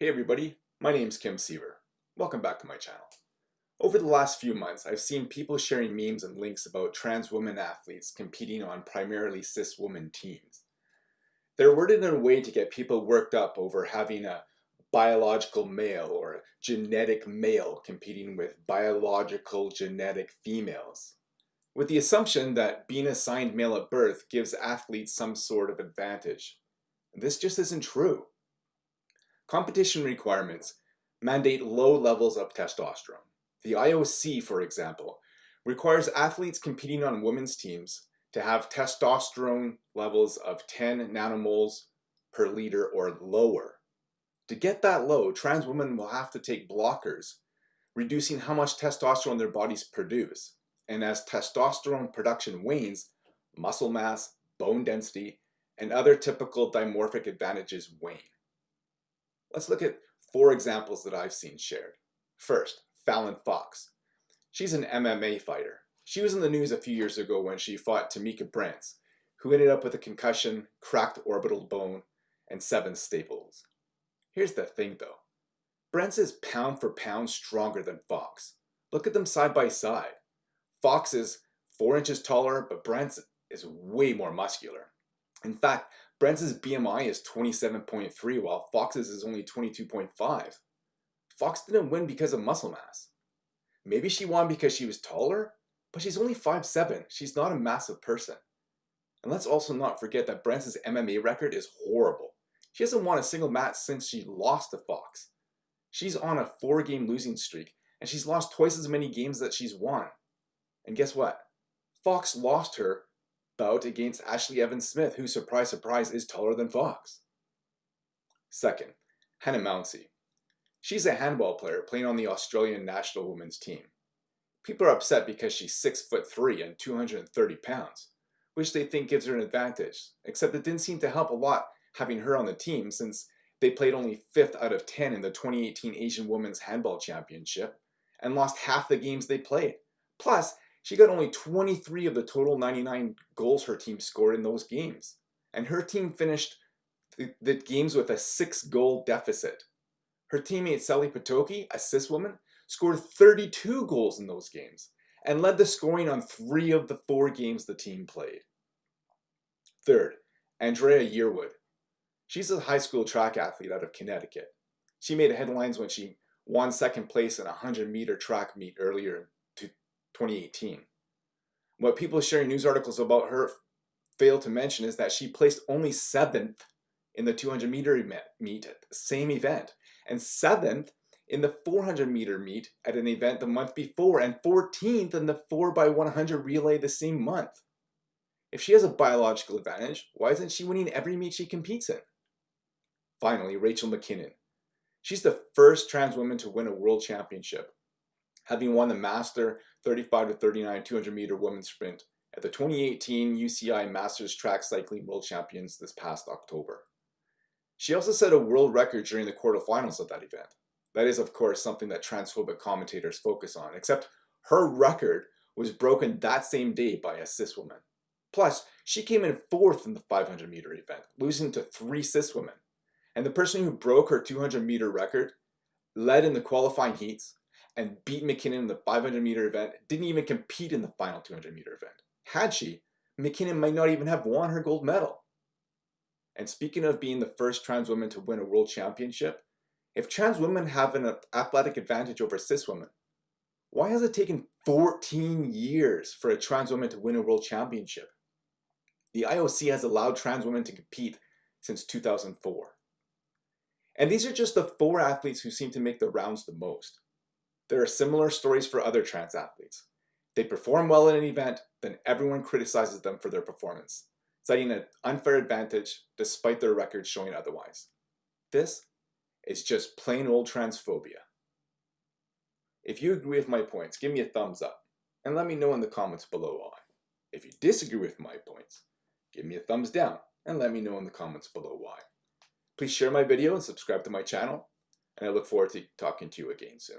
Hey everybody, my name's Kim Siever. Welcome back to my channel. Over the last few months, I've seen people sharing memes and links about trans women athletes competing on primarily cis women teams. They're worded in a way to get people worked up over having a biological male or a genetic male competing with biological genetic females, with the assumption that being assigned male at birth gives athletes some sort of advantage. This just isn't true. Competition requirements mandate low levels of testosterone. The IOC, for example, requires athletes competing on women's teams to have testosterone levels of 10 nanomoles per liter or lower. To get that low, trans women will have to take blockers, reducing how much testosterone their bodies produce. And as testosterone production wanes, muscle mass, bone density, and other typical dimorphic advantages wane. Let's look at four examples that I've seen shared. First, Fallon Fox. She's an MMA fighter. She was in the news a few years ago when she fought Tamikka Brents, who ended up with a concussion, cracked orbital bone, and seven staples. Here's the thing though. Brents is pound for pound stronger than Fox. Look at them side by side. Fox is 4 inches taller, but Brents is way more muscular. In fact, Brent's BMI is 27.3 while Fox's is only 22.5. Fox didn't win because of muscle mass. Maybe she won because she was taller, but she's only 5'7". She's not a massive person. And let's also not forget that Brent's MMA record is horrible. She hasn't won a single match since she lost to Fox. She's on a four game losing streak and she's lost twice as many games that she's won. And guess what? Fox lost her bout against Ashlee Evans Smith, who, surprise, surprise, is taller than Fox. Second, Hannah Mouncey. She's a handball player playing on the Australian national women's team. People are upset because she's 6 foot 3 and 230 pounds, which they think gives her an advantage, except it didn't seem to help a lot having her on the team since they played only 5th out of 10 in the 2018 Asian Women's Handball Championship and lost half the games they played. Plus, she got only 23 of the total 99 goals her team scored in those games. And her team finished the, the games with a six goal deficit. Her teammate Sally Potocki, a cis woman, scored 32 goals in those games and led the scoring on three of the four games the team played. Third, Andraya Yearwood. She's a high school track athlete out of Connecticut. She made headlines when she won second place in a 100 meter track meet earlier 2018. What people sharing news articles about her fail to mention is that she placed only seventh in the 200 meter meet at the same event and seventh in the 400 meter meet at an event the month before and 14th in the 4x100 relay the same month. If she has a biological advantage, why isn't she winning every meet she competes in? Finally, Rachel McKinnon. She's the first trans woman to win a world championship having won the Master 35 to 39 200 meter women's sprint at the 2018 UCI Masters Track Cycling World Champions this past October. She also set a world record during the quarterfinals of that event. That is, of course, something that transphobic commentators focus on, except her record was broken that same day by a cis woman. Plus, she came in fourth in the 500 meter event, losing to three cis women. And the person who broke her 200 meter record led in the qualifying heats, and beat McKinnon in the 500 meter event, didn't even compete in the final 200 meter event. Had she, McKinnon might not even have won her gold medal. And speaking of being the first trans woman to win a world championship, if trans women have an athletic advantage over cis women, why has it taken 14 years for a trans woman to win a world championship? The IOC has allowed trans women to compete since 2004. And these are just the four athletes who seem to make the rounds the most. There are similar stories for other trans athletes. They perform well in an event, then everyone criticizes them for their performance, citing an unfair advantage despite their records showing otherwise. This is just plain old transphobia. If you agree with my points, give me a thumbs up and let me know in the comments below why. If you disagree with my points, give me a thumbs down and let me know in the comments below why. Please share my video and subscribe to my channel, and I look forward to talking to you again soon.